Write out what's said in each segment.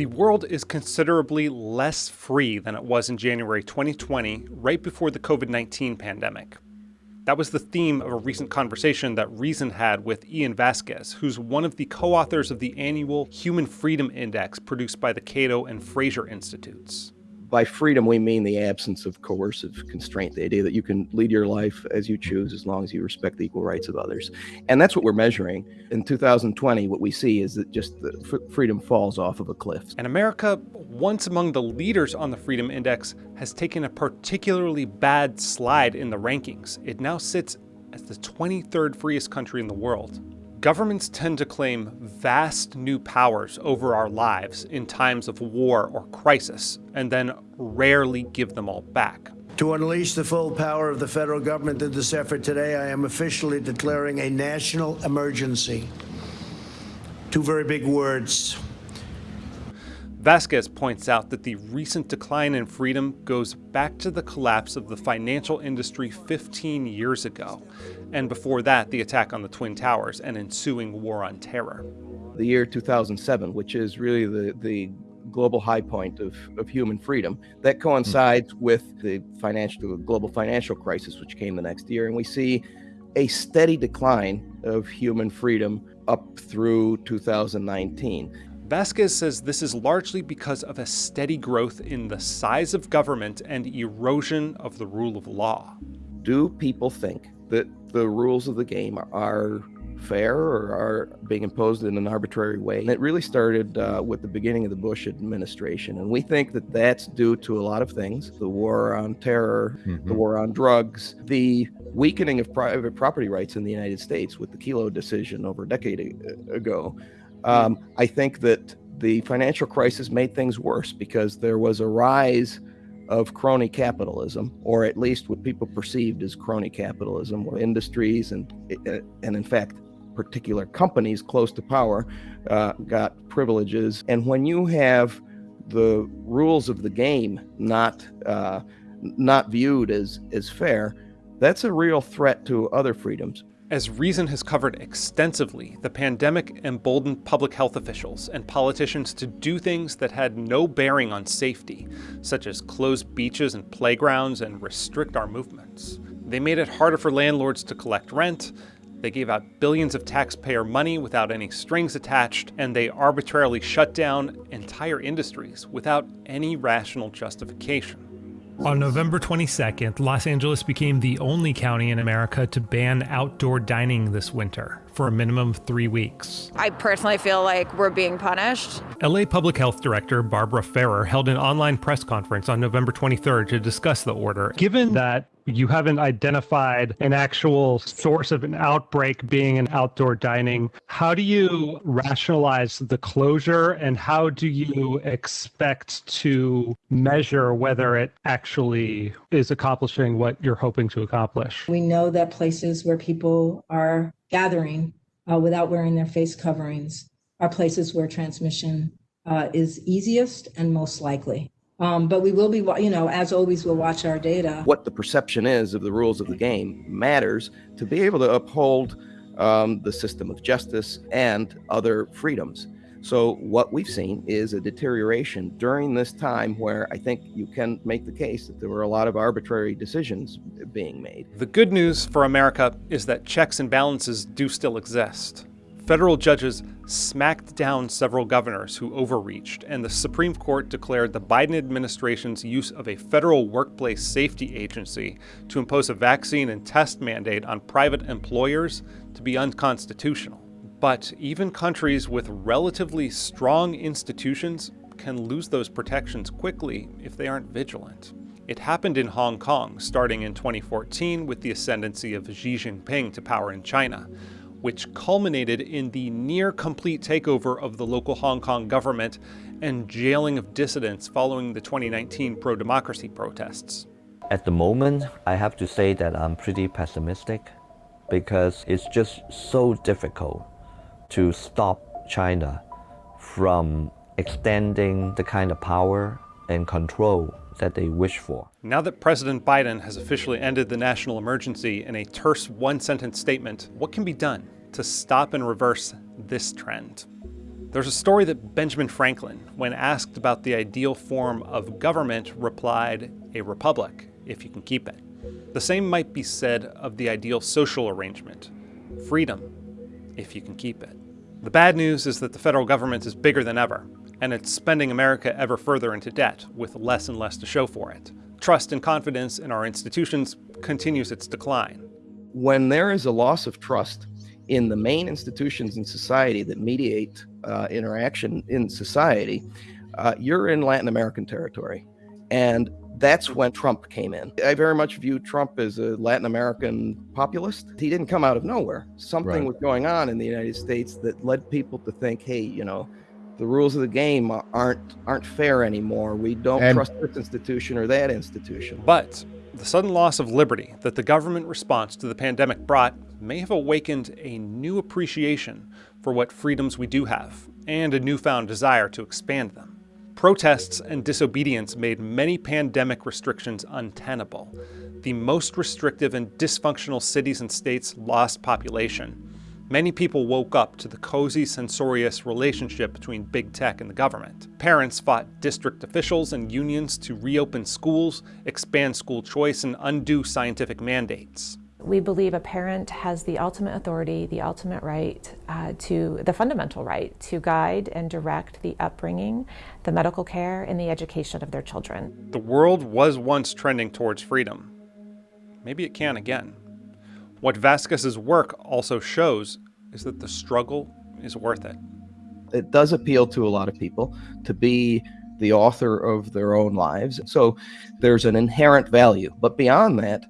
The world is considerably less free than it was in January 2020, right before the COVID 19 pandemic. That was the theme of a recent conversation that Reason had with Ian Vasquez, who's one of the co authors of the annual Human Freedom Index produced by the Cato and Fraser Institutes by freedom, we mean the absence of coercive constraint, the idea that you can lead your life as you choose as long as you respect the equal rights of others. And that's what we're measuring. In 2020, what we see is that just the freedom falls off of a cliff. And America, once among the leaders on the Freedom Index, has taken a particularly bad slide in the rankings. It now sits as the 23rd freest country in the world. Governments tend to claim vast new powers over our lives in times of war or crisis, and then rarely give them all back. To unleash the full power of the federal government in this effort today, I am officially declaring a national emergency. Two very big words. Vasquez points out that the recent decline in freedom goes back to the collapse of the financial industry 15 years ago, and before that, the attack on the Twin Towers and ensuing war on terror. The year 2007, which is really the, the global high point of, of human freedom, that coincides with the financial, global financial crisis, which came the next year, and we see a steady decline of human freedom up through 2019. Vasquez says this is largely because of a steady growth in the size of government and erosion of the rule of law. Do people think that the rules of the game are fair or are being imposed in an arbitrary way. And it really started uh, with the beginning of the Bush administration. And we think that that's due to a lot of things the war on terror, mm-hmm. the war on drugs, the weakening of private property rights in the United States with the Kelo decision over a decade ago. Um, I think that the financial crisis made things worse because there was a rise of crony capitalism, or at least what people perceived as crony capitalism, where industries and and in fact particular companies close to power uh, got privileges. And when you have the rules of the game not uh, not viewed as as fair, that's a real threat to other freedoms. As Reason has covered extensively, the pandemic emboldened public health officials and politicians to do things that had no bearing on safety, such as close beaches and playgrounds and restrict our movements. They made it harder for landlords to collect rent, they gave out billions of taxpayer money without any strings attached, and they arbitrarily shut down entire industries without any rational justification. On November 22nd, Los Angeles became the only county in America to ban outdoor dining this winter for a minimum of three weeks. I personally feel like we're being punished. LA Public Health Director Barbara Ferrer held an online press conference on November 23rd to discuss the order. Given that you haven't identified an actual source of an outbreak being in outdoor dining. How do you rationalize the closure and how do you expect to measure whether it actually is accomplishing what you're hoping to accomplish? We know that places where people are gathering uh, without wearing their face coverings are places where transmission uh, is easiest and most likely. Um, but we will be, you know, as always, we'll watch our data. What the perception is of the rules of the game matters to be able to uphold um, the system of justice and other freedoms. So what we've seen is a deterioration during this time where I think you can make the case that there were a lot of arbitrary decisions being made. The good news for America is that checks and balances do still exist. Federal judges smacked down several governors who overreached, and the Supreme Court declared the Biden administration's use of a federal workplace safety agency to impose a vaccine and test mandate on private employers to be unconstitutional. But even countries with relatively strong institutions can lose those protections quickly if they aren't vigilant. It happened in Hong Kong, starting in 2014 with the ascendancy of Xi Jinping to power in China which culminated in the near complete takeover of the local Hong Kong government and jailing of dissidents following the 2019 pro democracy protests. At the moment, I have to say that I'm pretty pessimistic because it's just so difficult to stop China from extending the kind of power and control that they wish for. Now that President Biden has officially ended the national emergency in a terse one sentence statement, what can be done to stop and reverse this trend? There's a story that Benjamin Franklin, when asked about the ideal form of government, replied, a republic, if you can keep it. The same might be said of the ideal social arrangement freedom, if you can keep it. The bad news is that the federal government is bigger than ever, and it's spending America ever further into debt, with less and less to show for it. Trust and confidence in our institutions continues its decline. When there is a loss of trust in the main institutions in society that mediate uh, interaction in society, uh, you're in Latin American territory. And that's when Trump came in. I very much view Trump as a Latin American populist. He didn't come out of nowhere. Something right. was going on in the United States that led people to think, hey, you know, the rules of the game aren't aren't fair anymore. We don't and, trust this institution or that institution. But the sudden loss of liberty that the government response to the pandemic brought may have awakened a new appreciation for what freedoms we do have and a newfound desire to expand them. Protests and disobedience made many pandemic restrictions untenable. The most restrictive and dysfunctional cities and states lost population. Many people woke up to the cozy, censorious relationship between big tech and the government. Parents fought district officials and unions to reopen schools, expand school choice, and undo scientific mandates. We believe a parent has the ultimate authority, the ultimate right uh, to, the fundamental right to guide and direct the upbringing, the medical care, and the education of their children. The world was once trending towards freedom. Maybe it can again. What Vasquez's work also shows is that the struggle is worth it. It does appeal to a lot of people to be the author of their own lives. So there's an inherent value. But beyond that,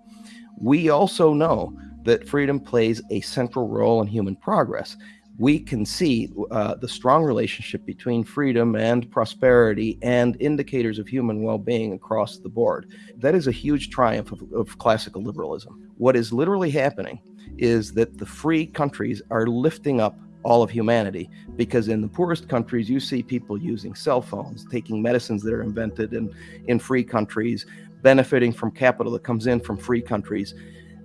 we also know that freedom plays a central role in human progress. We can see uh, the strong relationship between freedom and prosperity and indicators of human well being across the board. That is a huge triumph of, of classical liberalism. What is literally happening is that the free countries are lifting up all of humanity because in the poorest countries you see people using cell phones taking medicines that are invented in in free countries benefiting from capital that comes in from free countries.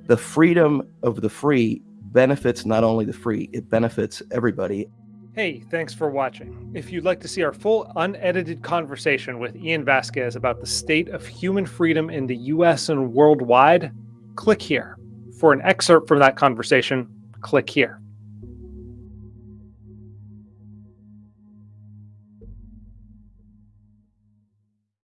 The freedom of the free benefits not only the free, it benefits everybody. Hey, thanks for watching. If you'd like to see our full unedited conversation with Ian Vasquez about the state of human freedom in the US and worldwide, click here. For an excerpt from that conversation, click here.